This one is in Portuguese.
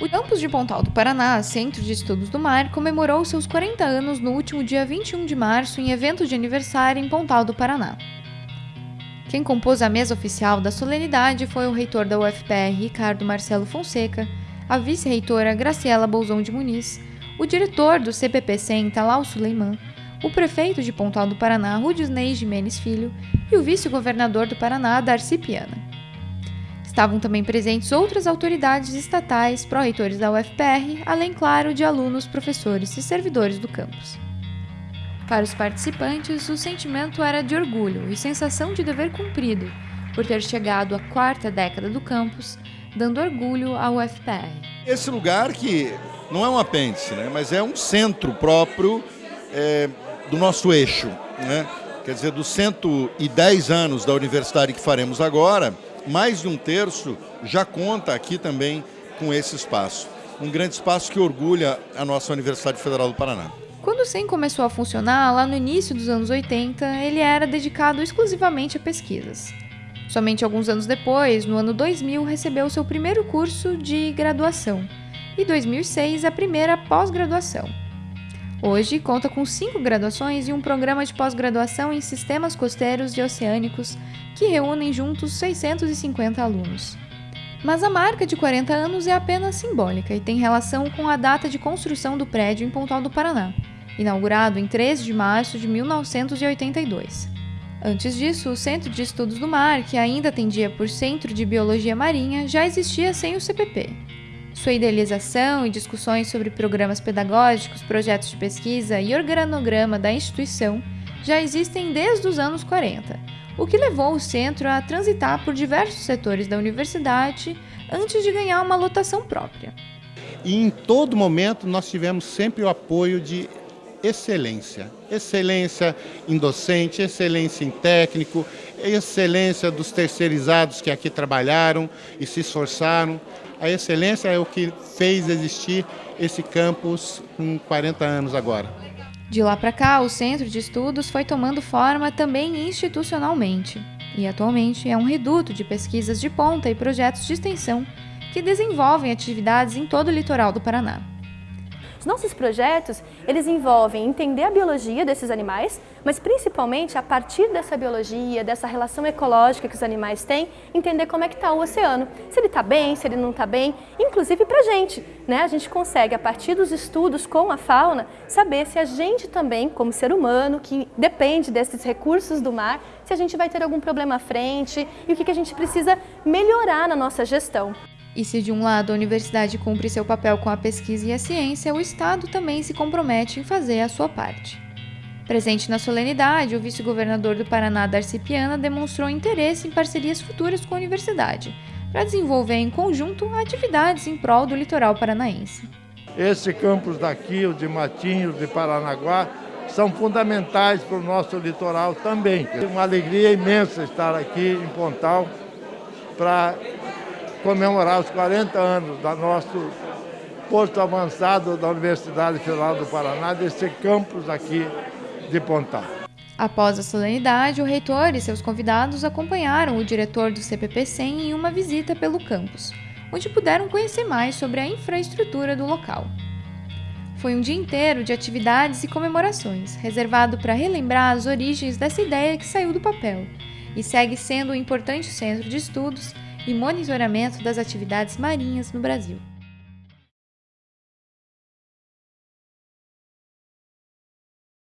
O campus de Pontal do Paraná, Centro de Estudos do Mar, comemorou seus 40 anos no último dia 21 de março em evento de aniversário em Pontal do Paraná. Quem compôs a mesa oficial da solenidade foi o reitor da UFPR, Ricardo Marcelo Fonseca, a vice-reitora Graciela Bolzão de Muniz, o diretor do CPP-100, Talal Suleiman, o prefeito de Pontal do Paraná, Rudisney Jimenez Filho, e o vice-governador do Paraná, Darcy Piana. Estavam também presentes outras autoridades estatais, pró-reitores da UFPR, além, claro, de alunos, professores e servidores do campus. Para os participantes, o sentimento era de orgulho e sensação de dever cumprido, por ter chegado à quarta década do campus, dando orgulho à UFPR. Esse lugar que não é um apêndice, né, mas é um centro próprio é, do nosso eixo. Né? Quer dizer, dos 110 anos da universidade que faremos agora, mais de um terço já conta aqui também com esse espaço. Um grande espaço que orgulha a nossa Universidade Federal do Paraná. Quando o SEM começou a funcionar, lá no início dos anos 80, ele era dedicado exclusivamente a pesquisas. Somente alguns anos depois, no ano 2000, recebeu seu primeiro curso de graduação e 2006 a primeira pós-graduação. Hoje conta com cinco graduações e um programa de pós-graduação em sistemas costeiros e oceânicos que reúnem juntos 650 alunos. Mas a marca de 40 anos é apenas simbólica e tem relação com a data de construção do prédio em Pontal do Paraná, inaugurado em 13 de março de 1982. Antes disso, o Centro de Estudos do Mar, que ainda atendia por Centro de Biologia Marinha, já existia sem o CPP, sua idealização e discussões sobre programas pedagógicos, projetos de pesquisa e organograma da instituição já existem desde os anos 40, o que levou o centro a transitar por diversos setores da universidade antes de ganhar uma lotação própria. E em todo momento nós tivemos sempre o apoio de excelência. Excelência em docente, excelência em técnico, excelência dos terceirizados que aqui trabalharam e se esforçaram. A excelência é o que fez existir esse campus com 40 anos agora. De lá para cá, o centro de estudos foi tomando forma também institucionalmente e atualmente é um reduto de pesquisas de ponta e projetos de extensão que desenvolvem atividades em todo o litoral do Paraná. Os nossos projetos, eles envolvem entender a biologia desses animais, mas principalmente a partir dessa biologia, dessa relação ecológica que os animais têm, entender como é que está o oceano, se ele está bem, se ele não está bem, inclusive para a gente. Né? A gente consegue, a partir dos estudos com a fauna, saber se a gente também, como ser humano, que depende desses recursos do mar, se a gente vai ter algum problema à frente e o que, que a gente precisa melhorar na nossa gestão. E se de um lado a universidade cumpre seu papel com a pesquisa e a ciência, o Estado também se compromete em fazer a sua parte. Presente na solenidade, o vice-governador do Paraná, Darcy Piana, demonstrou interesse em parcerias futuras com a universidade, para desenvolver em conjunto atividades em prol do litoral paranaense. Esse campus daqui, o de Matinhos, de Paranaguá, são fundamentais para o nosso litoral também. É uma alegria imensa estar aqui em Pontal para comemorar os 40 anos do nosso posto avançado da Universidade Federal do Paraná, desse campus aqui de Pontal. Após a solenidade, o reitor e seus convidados acompanharam o diretor do CPP-100 em uma visita pelo campus, onde puderam conhecer mais sobre a infraestrutura do local. Foi um dia inteiro de atividades e comemorações, reservado para relembrar as origens dessa ideia que saiu do papel e segue sendo um importante centro de estudos e monitoramento das atividades marinhas no Brasil.